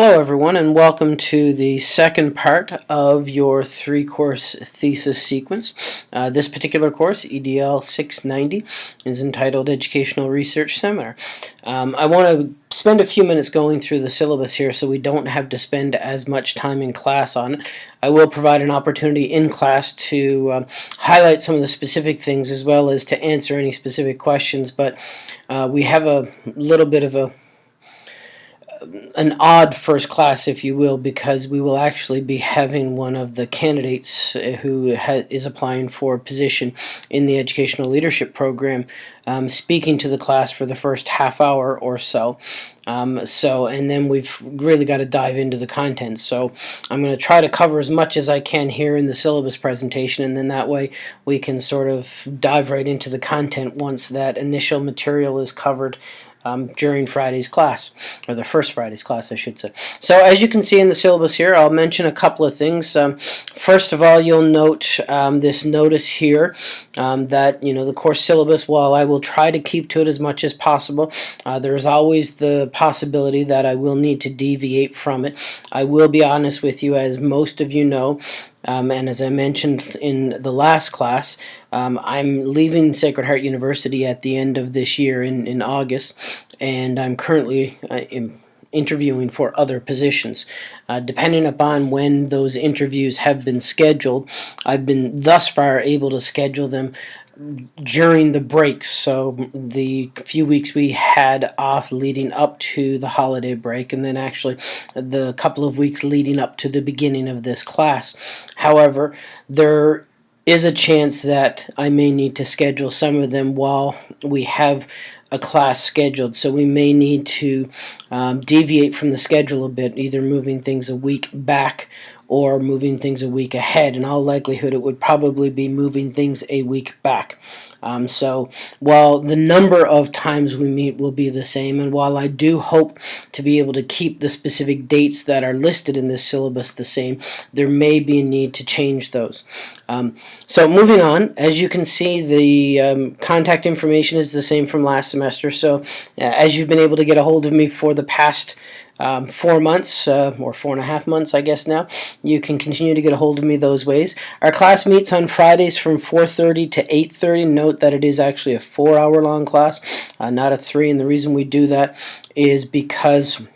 Hello everyone and welcome to the second part of your three course thesis sequence. Uh, this particular course, EDL 690, is entitled Educational Research Seminar. Um, I want to spend a few minutes going through the syllabus here so we don't have to spend as much time in class on it. I will provide an opportunity in class to uh, highlight some of the specific things as well as to answer any specific questions, but uh, we have a little bit of a an odd first class, if you will, because we will actually be having one of the candidates uh, who is applying for a position in the educational leadership program um, speaking to the class for the first half hour or so. Um, so, and then we've really got to dive into the content. So, I'm going to try to cover as much as I can here in the syllabus presentation, and then that way we can sort of dive right into the content once that initial material is covered um, during Friday's class, or the first Friday's class, I should say. So as you can see in the syllabus here, I'll mention a couple of things. Um, first of all, you'll note um, this notice here um, that, you know, the course syllabus, while I will try to keep to it as much as possible, uh, there's always the possibility that I will need to deviate from it. I will be honest with you, as most of you know, um, and as I mentioned in the last class, um, I'm leaving Sacred Heart University at the end of this year in, in August, and I'm currently uh, in interviewing for other positions. Uh, depending upon when those interviews have been scheduled, I've been thus far able to schedule them during the breaks. So the few weeks we had off leading up to the holiday break and then actually the couple of weeks leading up to the beginning of this class. However, there is a chance that I may need to schedule some of them while we have a class scheduled. So we may need to um, deviate from the schedule a bit, either moving things a week back or moving things a week ahead. In all likelihood, it would probably be moving things a week back. Um, so while the number of times we meet will be the same, and while I do hope to be able to keep the specific dates that are listed in this syllabus the same, there may be a need to change those. Um, so moving on, as you can see, the um, contact information is the same from last semester. So uh, as you've been able to get a hold of me for the past um, four months, uh, or four and a half months, I guess now. You can continue to get a hold of me those ways. Our class meets on Fridays from 4.30 to 8.30. Note that it is actually a four-hour long class, uh, not a three, and the reason we do that is because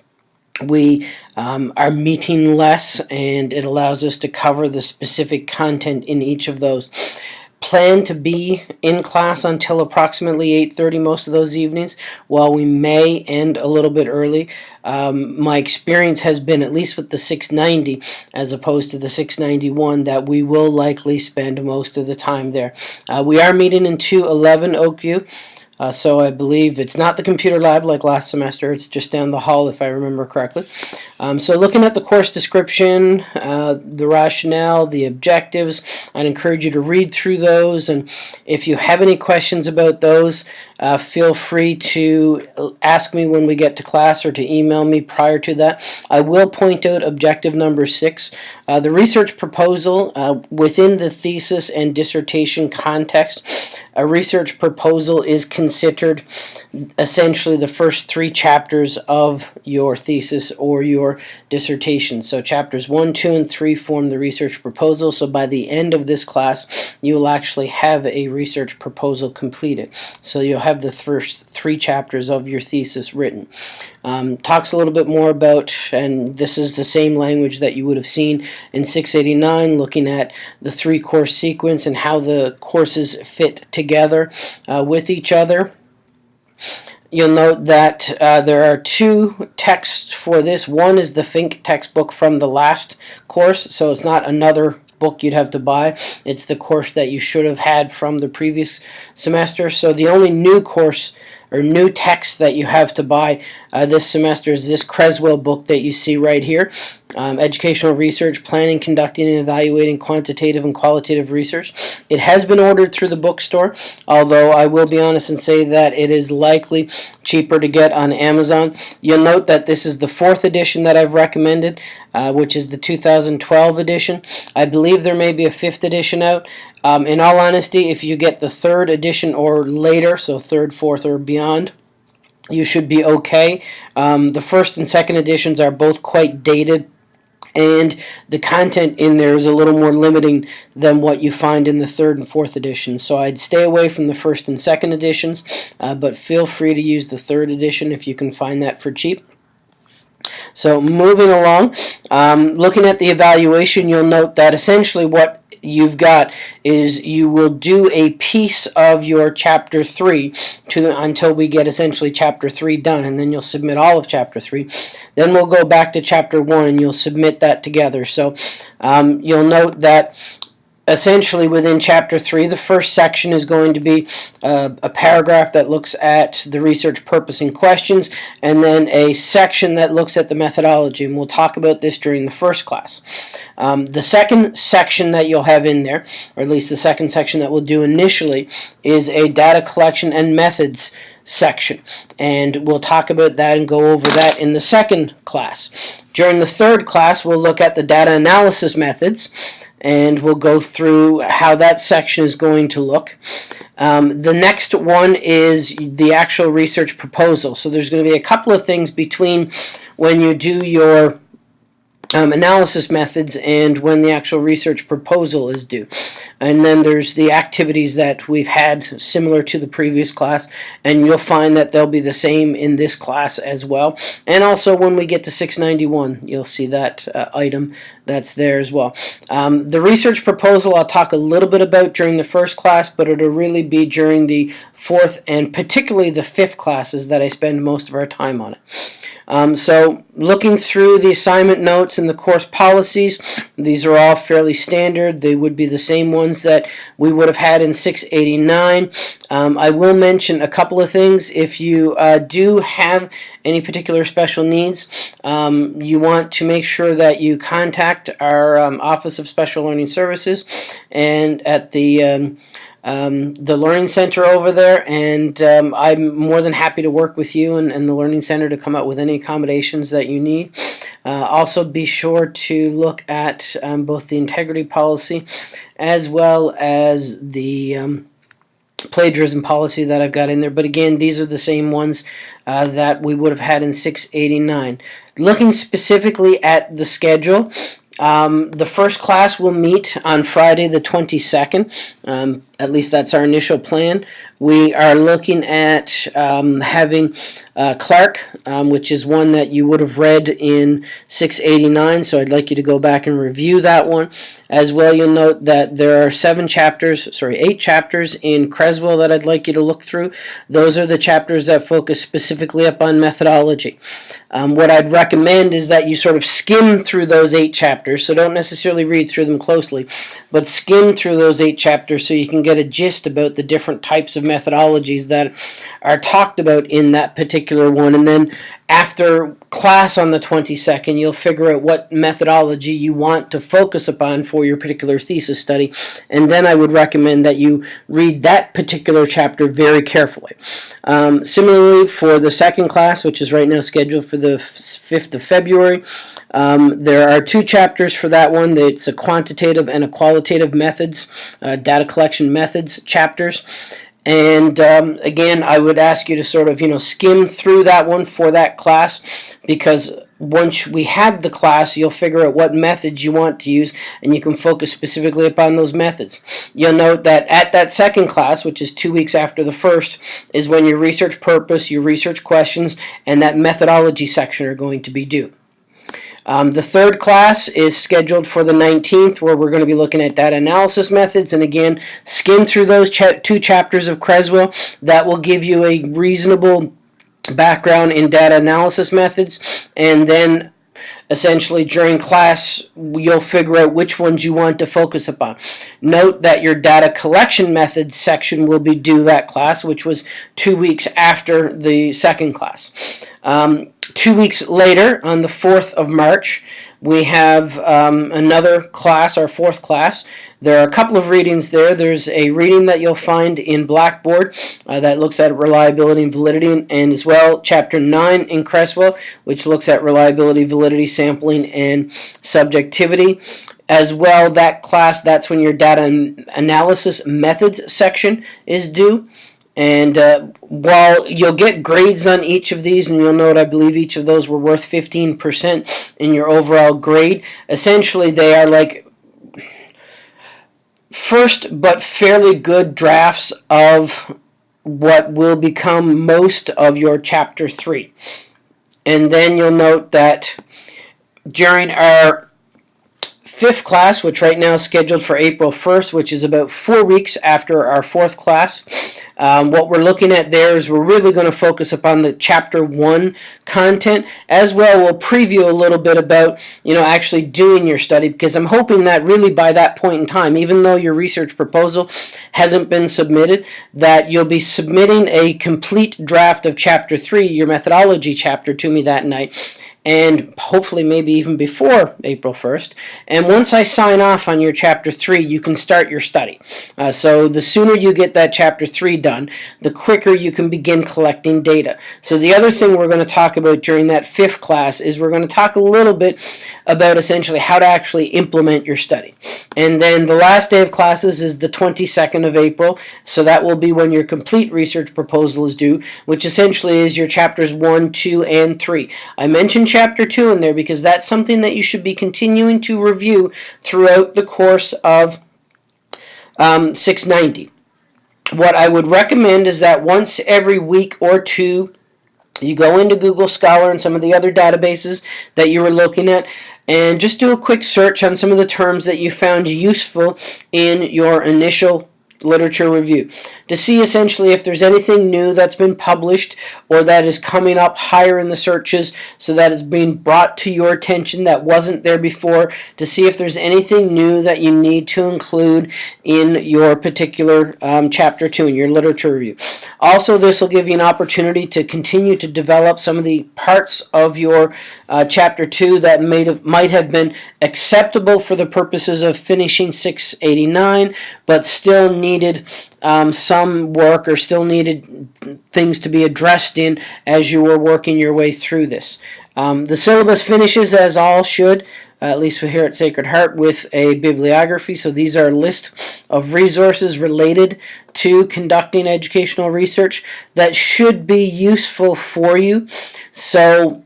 we um, are meeting less and it allows us to cover the specific content in each of those plan to be in class until approximately 8.30 most of those evenings. While we may end a little bit early, um, my experience has been, at least with the 690 as opposed to the 691, that we will likely spend most of the time there. Uh, we are meeting in 211 Oakview. Uh, so I believe it's not the computer lab like last semester. It's just down the hall if I remember correctly. Um, so looking at the course description, uh, the rationale, the objectives, I'd encourage you to read through those. And if you have any questions about those, uh, feel free to ask me when we get to class or to email me prior to that. I will point out objective number six. Uh, the research proposal uh, within the thesis and dissertation context, a research proposal is considered essentially the first three chapters of your thesis or your dissertation. So chapters 1, 2, and 3 form the research proposal. So by the end of this class, you will actually have a research proposal completed. So you'll have the first three chapters of your thesis written. Um, talks a little bit more about, and this is the same language that you would have seen in 689, looking at the three course sequence and how the courses fit together uh, with each other. You'll note that uh, there are two texts for this. One is the Fink textbook from the last course, so it's not another book you'd have to buy. It's the course that you should have had from the previous semester. So the only new course or new text that you have to buy uh, this semester is this Creswell book that you see right here. Um, educational research, planning, conducting, and evaluating quantitative and qualitative research. It has been ordered through the bookstore, although I will be honest and say that it is likely cheaper to get on Amazon. You'll note that this is the fourth edition that I've recommended, uh, which is the 2012 edition. I believe there may be a fifth edition out. Um, in all honesty, if you get the third edition or later, so third, fourth, or beyond, you should be okay. Um, the first and second editions are both quite dated and the content in there is a little more limiting than what you find in the third and fourth editions. So I'd stay away from the first and second editions, uh, but feel free to use the third edition if you can find that for cheap. So moving along, um, looking at the evaluation, you'll note that essentially what you've got is you will do a piece of your chapter 3 to until we get essentially chapter 3 done and then you'll submit all of chapter 3 then we'll go back to chapter 1 and you'll submit that together. So um, you'll note that essentially within chapter 3 the first section is going to be uh, a paragraph that looks at the research purpose and questions and then a section that looks at the methodology and we'll talk about this during the first class. Um, the second section that you'll have in there or at least the second section that we'll do initially is a data collection and methods section and we'll talk about that and go over that in the second class. During the third class we'll look at the data analysis methods and we'll go through how that section is going to look. Um, the next one is the actual research proposal. So there's going to be a couple of things between when you do your um, analysis methods and when the actual research proposal is due. And then there's the activities that we've had similar to the previous class and you'll find that they'll be the same in this class as well. And also when we get to 691 you'll see that uh, item that's there as well. Um, the research proposal I'll talk a little bit about during the first class but it'll really be during the fourth and particularly the fifth classes that I spend most of our time on it. Um, so looking through the assignment notes and the course policies, these are all fairly standard. They would be the same ones that we would have had in 689. Um, I will mention a couple of things. If you uh, do have any particular special needs, um, you want to make sure that you contact our um, Office of Special Learning Services and at the um, um, the Learning Center over there, and um, I'm more than happy to work with you and, and, the Learning Center to come up with any accommodations that you need. Uh, also, be sure to look at um, both the integrity policy as well as the um, plagiarism policy that I've got in there. But again, these are the same ones uh, that we would have had in 689. Looking specifically at the schedule, um, the first class will meet on Friday the 22nd. Um, at least that's our initial plan. We are looking at um, having uh, Clark, um, which is one that you would have read in 689, so I'd like you to go back and review that one. As well, you'll note that there are seven chapters, sorry, eight chapters in Creswell that I'd like you to look through. Those are the chapters that focus specifically upon methodology. Um, what I'd recommend is that you sort of skim through those eight chapters, so don't necessarily read through them closely, but skim through those eight chapters so you can get a gist about the different types of methodologies that are talked about in that particular one. And then after class on the 22nd, you'll figure out what methodology you want to focus upon for your particular thesis study. And then I would recommend that you read that particular chapter very carefully. Um, similarly, for the second class, which is right now scheduled for the 5th of February, um, there are two chapters for that one. It's a quantitative and a qualitative methods, uh, data collection methods chapters. And um, again, I would ask you to sort of, you know, skim through that one for that class because once we have the class, you'll figure out what methods you want to use and you can focus specifically upon those methods. You'll note that at that second class, which is two weeks after the first, is when your research purpose, your research questions, and that methodology section are going to be due. Um, the third class is scheduled for the 19th where we're going to be looking at data analysis methods and again skim through those cha two chapters of Creswell. That will give you a reasonable background in data analysis methods and then essentially during class you'll figure out which ones you want to focus upon. Note that your data collection methods section will be due that class which was two weeks after the second class. Um, two weeks later on the 4th of March we have um, another class, our fourth class. There are a couple of readings there. There's a reading that you'll find in Blackboard uh, that looks at reliability and validity, and as well Chapter 9 in Creswell, which looks at reliability, validity, sampling, and subjectivity. As well, that class, that's when your data analysis methods section is due. And uh, while you'll get grades on each of these, and you'll note I believe each of those were worth 15% in your overall grade, essentially they are like first but fairly good drafts of what will become most of your chapter 3. And then you'll note that during our fifth class, which right now is scheduled for April 1st, which is about four weeks after our fourth class. Um, what we're looking at there is we're really going to focus upon the chapter one content as well. We'll preview a little bit about, you know, actually doing your study because I'm hoping that really by that point in time, even though your research proposal hasn't been submitted, that you'll be submitting a complete draft of chapter three, your methodology chapter, to me that night and hopefully maybe even before April 1st. And once I sign off on your chapter 3, you can start your study. Uh, so the sooner you get that chapter 3 done, the quicker you can begin collecting data. So the other thing we're going to talk about during that fifth class is we're going to talk a little bit about essentially how to actually implement your study. And then the last day of classes is the 22nd of April, so that will be when your complete research proposal is due, which essentially is your chapters 1, 2, and 3. I mentioned chapter 2 in there because that's something that you should be continuing to review throughout the course of um, 690. What I would recommend is that once every week or two, you go into Google Scholar and some of the other databases that you were looking at and just do a quick search on some of the terms that you found useful in your initial literature review to see essentially if there's anything new that's been published or that is coming up higher in the searches so that is being brought to your attention that wasn't there before to see if there's anything new that you need to include in your particular um, chapter 2 in your literature review. Also this will give you an opportunity to continue to develop some of the parts of your uh, chapter 2 that may have, might have been acceptable for the purposes of finishing 689 but still need needed um, some work or still needed things to be addressed in as you were working your way through this. Um, the syllabus finishes as all should, uh, at least here at Sacred Heart, with a bibliography. So these are a list of resources related to conducting educational research that should be useful for you. So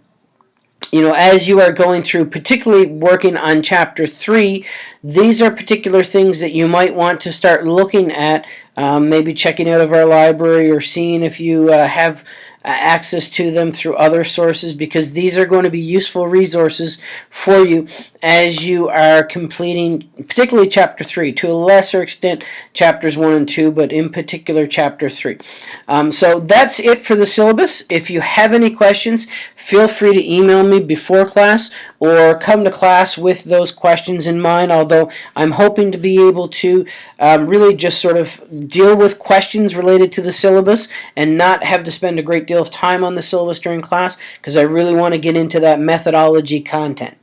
you know, as you are going through, particularly working on chapter three, these are particular things that you might want to start looking at, um, maybe checking out of our library or seeing if you uh, have access to them through other sources because these are going to be useful resources for you as you are completing particularly chapter 3 to a lesser extent chapters 1 and 2 but in particular chapter 3 um, so that's it for the syllabus. If you have any questions feel free to email me before class or come to class with those questions in mind although I'm hoping to be able to um, really just sort of deal with questions related to the syllabus and not have to spend a great deal of time on the syllabus during class because I really want to get into that methodology content.